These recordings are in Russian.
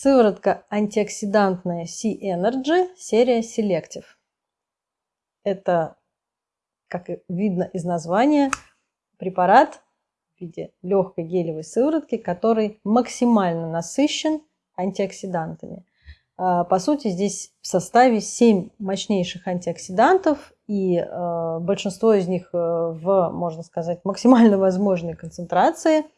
Сыворотка антиоксидантная C-Energy, серия Selective. Это, как видно из названия, препарат в виде легкой гелевой сыворотки, который максимально насыщен антиоксидантами. А, по сути, здесь в составе 7 мощнейших антиоксидантов, и э, большинство из них э, в, можно сказать, максимально возможной концентрации –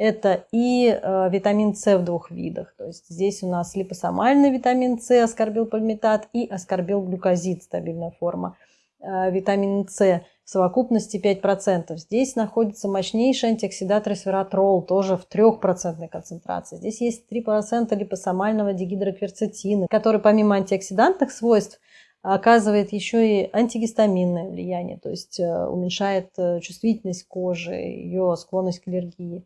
это и э, витамин С в двух видах. То есть здесь у нас липосомальный витамин С, аскорбилпальмитат и аскорбилглюкозид, стабильная форма. Э, витамин С в совокупности 5%. Здесь находится мощнейший антиоксидат ресвератрол, тоже в 3% концентрации. Здесь есть 3% липосомального дигидрокверцетина, который помимо антиоксидантных свойств оказывает еще и антигистаминное влияние, то есть э, уменьшает чувствительность кожи, ее склонность к аллергии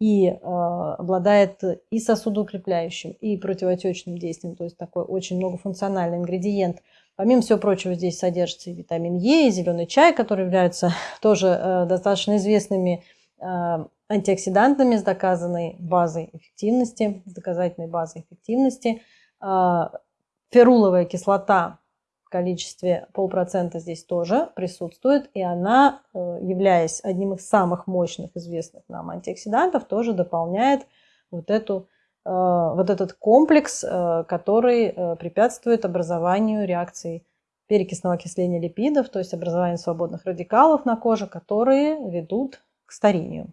и э, обладает и сосудоукрепляющим, и противотечным действием, то есть такой очень многофункциональный ингредиент. Помимо всего прочего, здесь содержится и витамин Е, и зеленый чай, которые являются тоже э, достаточно известными э, антиоксидантами с доказанной базой эффективности, с доказательной базой эффективности. Э, феруловая кислота количестве полпроцента здесь тоже присутствует, и она, э, являясь одним из самых мощных известных нам антиоксидантов, тоже дополняет вот, эту, э, вот этот комплекс, э, который препятствует образованию реакции перекисного окисления липидов, то есть образованию свободных радикалов на коже, которые ведут к старению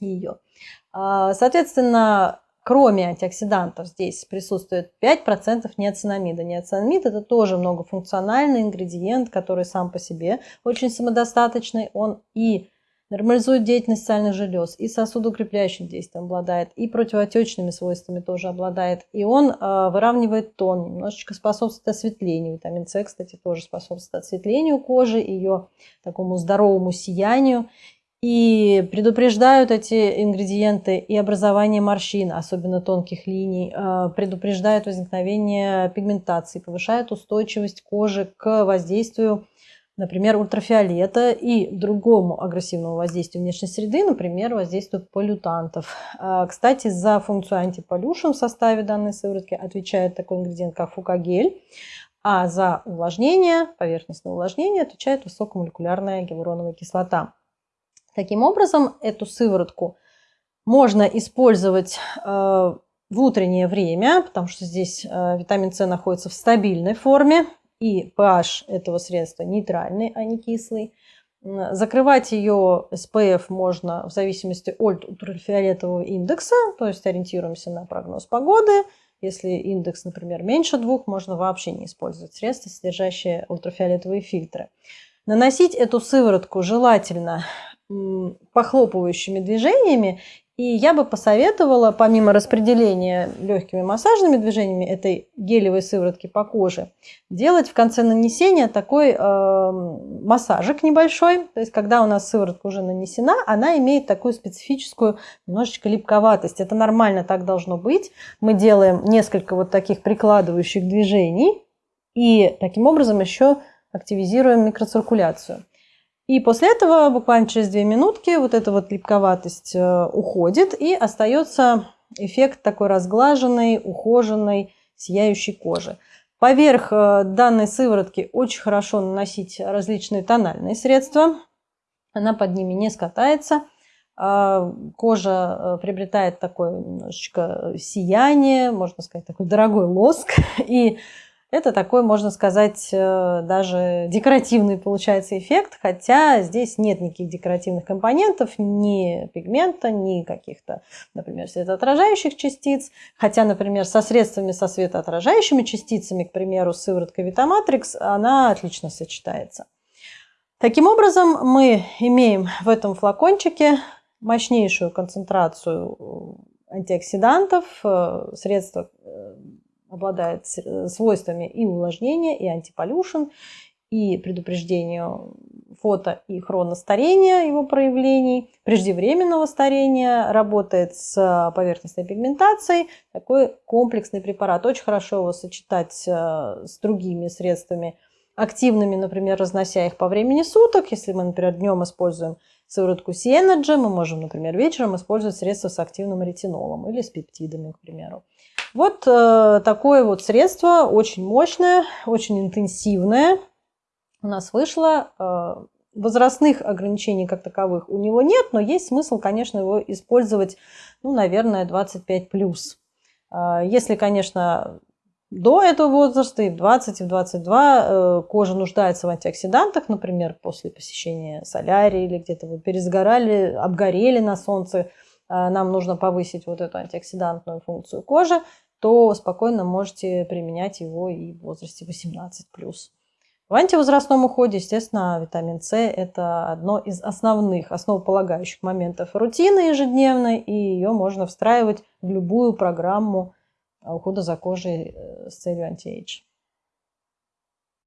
ее. А, соответственно, Кроме антиоксидантов здесь присутствует 5% неоцинамида. Неоцинамид – это тоже многофункциональный ингредиент, который сам по себе очень самодостаточный. Он и нормализует деятельность сальных желез, и сосудоукрепляющим действием обладает, и противоотечными свойствами тоже обладает. И он э, выравнивает тон, немножечко способствует осветлению. Витамин С, кстати, тоже способствует осветлению кожи, ее такому здоровому сиянию. И предупреждают эти ингредиенты и образование морщин, особенно тонких линий, а, предупреждают возникновение пигментации, повышают устойчивость кожи к воздействию, например, ультрафиолета и другому агрессивному воздействию внешней среды, например, воздействию полютантов. А, кстати, за функцию антиполюшн в составе данной сыворотки отвечает такой ингредиент, как фукагель, а за увлажнение, поверхностное увлажнение отвечает высокомолекулярная гиалуроновая кислота. Таким образом, эту сыворотку можно использовать э, в утреннее время, потому что здесь э, витамин С находится в стабильной форме, и pH этого средства нейтральный, а не кислый. Закрывать ее SPF можно в зависимости от ультрафиолетового индекса, то есть ориентируемся на прогноз погоды. Если индекс, например, меньше двух, можно вообще не использовать средства, содержащие ультрафиолетовые фильтры. Наносить эту сыворотку желательно похлопывающими движениями. И я бы посоветовала, помимо распределения легкими массажными движениями этой гелевой сыворотки по коже, делать в конце нанесения такой э, массажик небольшой. То есть, когда у нас сыворотка уже нанесена, она имеет такую специфическую немножечко липковатость. Это нормально, так должно быть. Мы делаем несколько вот таких прикладывающих движений и таким образом еще активизируем микроциркуляцию. И после этого буквально через две минутки вот эта вот липковатость э, уходит и остается эффект такой разглаженной, ухоженной, сияющей кожи. Поверх э, данной сыворотки очень хорошо наносить различные тональные средства. Она под ними не скатается. А, кожа э, приобретает такое немножечко сияние, можно сказать, такой дорогой лоск. И это такой, можно сказать, э, даже декоративный получается эффект, хотя здесь нет никаких декоративных компонентов, ни пигмента, ни каких-то, например, светоотражающих частиц. Хотя, например, со средствами со светоотражающими частицами, к примеру, сыворотка Витаматрикс, она отлично сочетается. Таким образом, мы имеем в этом флакончике мощнейшую концентрацию антиоксидантов, э, средства э, обладает э, свойствами и увлажнения, и антиполюшн, и предупреждению фото и хроностарения его проявлений, преждевременного старения, работает с поверхностной пигментацией. Такой комплексный препарат. Очень хорошо его сочетать э, с другими средствами активными, например, разнося их по времени суток. Если мы, например, днем используем сыворотку C-Energy мы можем, например, вечером использовать средства с активным ретинолом или с пептидами, к примеру. Вот э, такое вот средство, очень мощное, очень интенсивное у нас вышло. Э, возрастных ограничений как таковых у него нет, но есть смысл, конечно, его использовать, ну, наверное, 25+. Э, если, конечно, до этого возраста, и в 20, и в 22 э, кожа нуждается в антиоксидантах, например, после посещения солярии или где-то вы пересгорали, обгорели на солнце, нам нужно повысить вот эту антиоксидантную функцию кожи, то спокойно можете применять его и в возрасте 18+. В антивозрастном уходе, естественно, витамин С – это одно из основных, основополагающих моментов рутины ежедневной, и ее можно встраивать в любую программу ухода за кожей э, с целью антиэйдж.